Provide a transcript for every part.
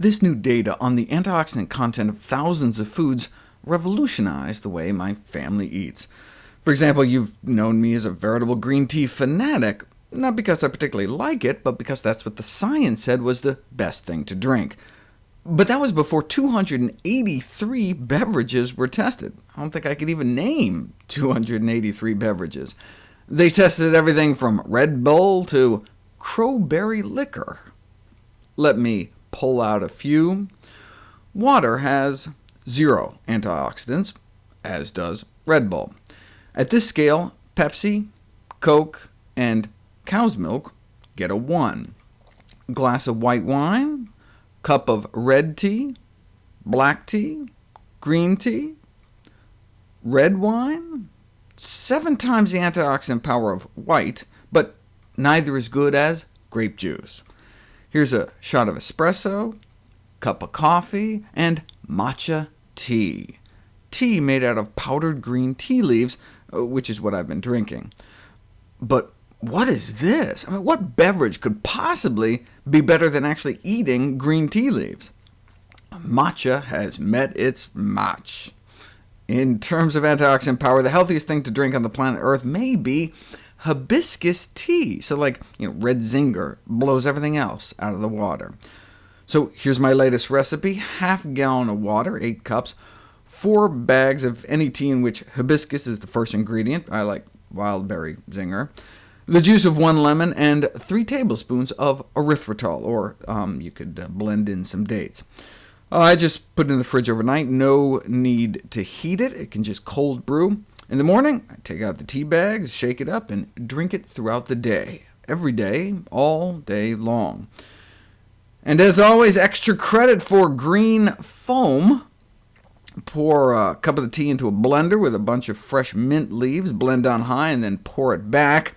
This new data on the antioxidant content of thousands of foods revolutionized the way my family eats. For example, you've known me as a veritable green tea fanatic, not because I particularly like it, but because that's what the science said was the best thing to drink. But that was before 283 beverages were tested. I don't think I could even name 283 beverages. They tested everything from Red Bull to crowberry liquor. Let me pull out a few. Water has zero antioxidants, as does Red Bull. At this scale, Pepsi, Coke, and cow's milk get a 1. Glass of white wine, cup of red tea, black tea, green tea, red wine, seven times the antioxidant power of white, but neither as good as grape juice. Here's a shot of espresso, cup of coffee, and matcha tea. Tea made out of powdered green tea leaves, uh, which is what I've been drinking. But what is this? I mean, what beverage could possibly be better than actually eating green tea leaves? Matcha has met its match. In terms of antioxidant power, the healthiest thing to drink on the planet Earth may be hibiscus tea. So like you know, red zinger blows everything else out of the water. So here's my latest recipe. Half gallon of water, 8 cups, 4 bags of any tea in which hibiscus is the first ingredient. I like wild berry zinger the juice of one lemon, and 3 tablespoons of erythritol, or um, you could uh, blend in some dates. I just put it in the fridge overnight, no need to heat it, it can just cold brew. In the morning, I take out the tea bags, shake it up, and drink it throughout the day, every day, all day long. And as always, extra credit for green foam. Pour a cup of the tea into a blender with a bunch of fresh mint leaves, blend on high, and then pour it back.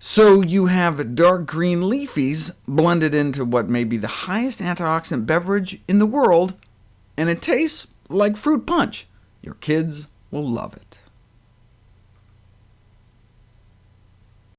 So you have dark green leafies blended into what may be the highest antioxidant beverage in the world, and it tastes like fruit punch. Your kids will love it.